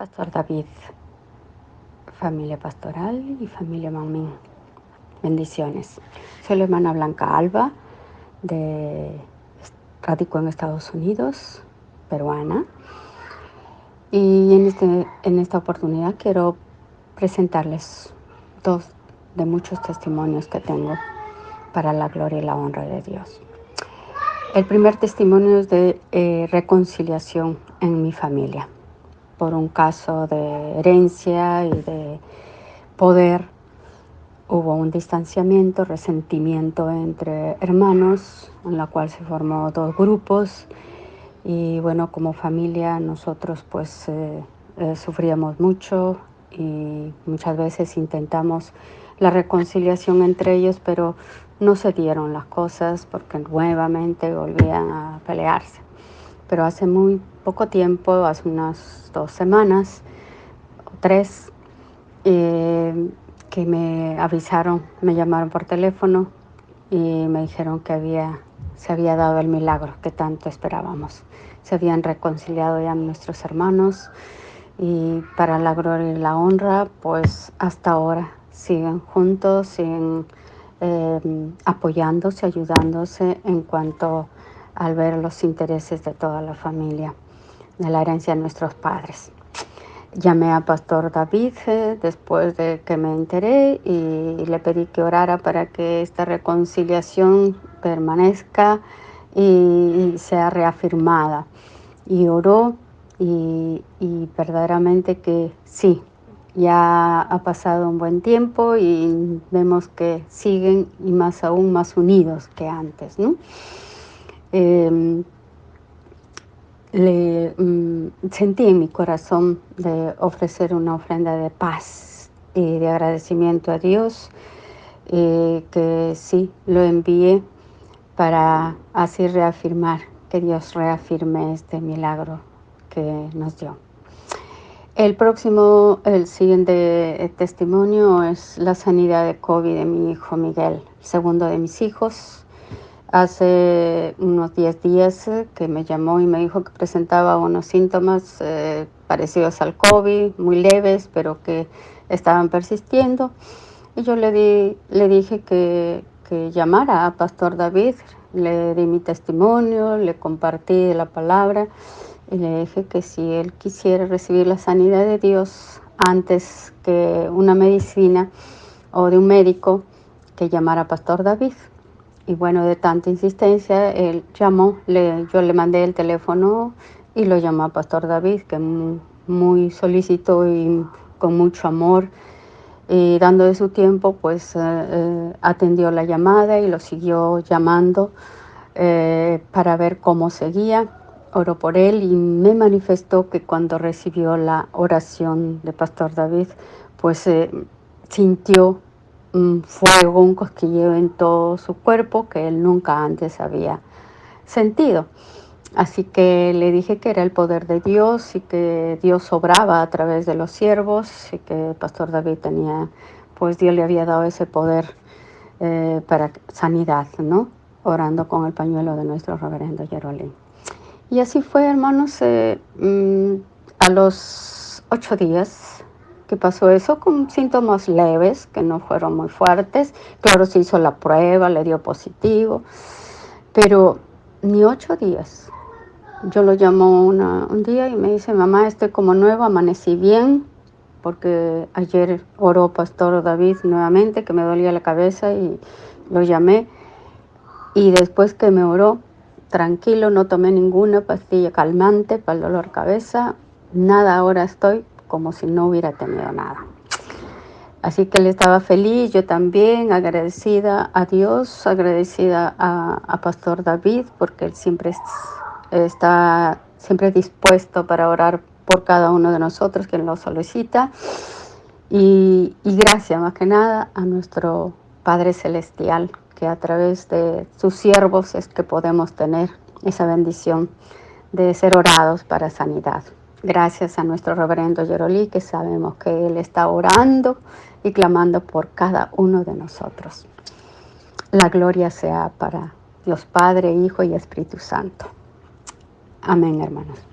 Pastor David, familia pastoral y familia Mamín. Bendiciones. Soy la hermana Blanca Alba, de radico en Estados Unidos, peruana. Y en, este, en esta oportunidad quiero presentarles dos de muchos testimonios que tengo para la gloria y la honra de Dios. El primer testimonio es de eh, reconciliación en mi familia por un caso de herencia y de poder. Hubo un distanciamiento, resentimiento entre hermanos, en la cual se formó dos grupos y bueno, como familia nosotros pues eh, eh, sufríamos mucho y muchas veces intentamos la reconciliación entre ellos, pero no se dieron las cosas porque nuevamente volvían a pelearse pero hace muy poco tiempo, hace unas dos semanas o tres, eh, que me avisaron, me llamaron por teléfono y me dijeron que había, se había dado el milagro que tanto esperábamos. Se habían reconciliado ya nuestros hermanos y para la gloria y la honra, pues hasta ahora siguen juntos, siguen eh, apoyándose, ayudándose en cuanto al ver los intereses de toda la familia, de la herencia de nuestros padres. Llamé a Pastor David eh, después de que me enteré y le pedí que orara para que esta reconciliación permanezca y, sea reafirmada. Y oró y, y verdaderamente que sí, ya ha pasado un buen tiempo y vemos que siguen y más aún más unidos que antes, ¿no? Em, le mm, sentí en mi corazón de ofrecer una ofrenda de paz y de agradecimiento a Dios, eh, que sí, lo envié para así reafirmar, que Dios reafirme este milagro que nos dio. El próximo, el siguiente testimonio es la sanidad de COVID de mi hijo Miguel, segundo de mis hijos, hace unos 10 días eh, que me llamó y me dijo que presentaba unos síntomas eh, parecidos al COVID, muy leves, pero que estaban persistiendo. Y yo le, di, le dije que, que llamara a Pastor David, le di mi testimonio, le compartí la palabra y le dije que si él quisiera recibir la sanidad de Dios antes que una medicina o de un médico, que llamara a Pastor David. Y bueno, de tanta insistencia, él llamó, le, yo le mandé el teléfono y lo llamó a Pastor David, que muy, solicitó y con mucho amor y dando de su tiempo, pues eh, eh, atendió la llamada y lo siguió llamando eh, para ver cómo seguía. Oró por él y me manifestó que cuando recibió la oración de Pastor David, pues sintió un fuego, un cosquilleo en todo su cuerpo que él nunca antes había sentido. Así que le dije que era el poder de Dios y que Dios obraba a través de los siervos y que el pastor David tenía, pues Dios le había dado ese poder eh, para sanidad, ¿no? Orando con el pañuelo de nuestro reverendo Jerolín. Y así fue, hermanos, eh, mm, a los ocho días que pasó eso con síntomas leves, que no fueron muy fuertes. Claro, se hizo la prueba, le dio positivo, pero ni ocho días. Yo lo llamo un día y me dice, mamá, estoy como nuevo, amanecí bien, porque ayer oró Pastor David nuevamente, que me dolía la cabeza y lo llamé. Y después que me oró, tranquilo, no tomé ninguna pastilla calmante para el dolor cabeza, nada, ahora estoy como si no hubiera tenido nada. Así que él estaba feliz, yo también, agradecida a Dios, agradecida a, Pastor David, porque él siempre está siempre dispuesto para orar por cada uno de nosotros, quien lo solicita. Y gracias más que nada a nuestro Padre Celestial, que a través de sus siervos es que podemos tener esa bendición de ser orados para sanidad. Gracias a nuestro reverendo Yerolí, que sabemos que Él está orando y clamando por cada uno de nosotros. La gloria sea para Dios Padre, Hijo y Espíritu Santo. Amén, hermanos.